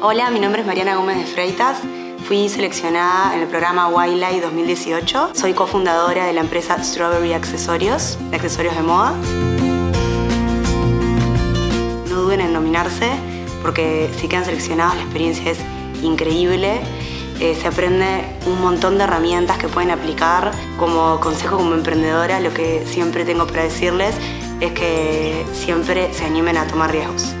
Hola, mi nombre es Mariana Gómez de Freitas. Fui seleccionada en el programa Wildlife 2018. Soy cofundadora de la empresa Strawberry Accesorios, de accesorios de moda. No duden en nominarse porque si quedan seleccionados la experiencia es increíble. Eh, se aprende un montón de herramientas que pueden aplicar. Como consejo como emprendedora, lo que siempre tengo para decirles es que siempre se animen a tomar riesgos.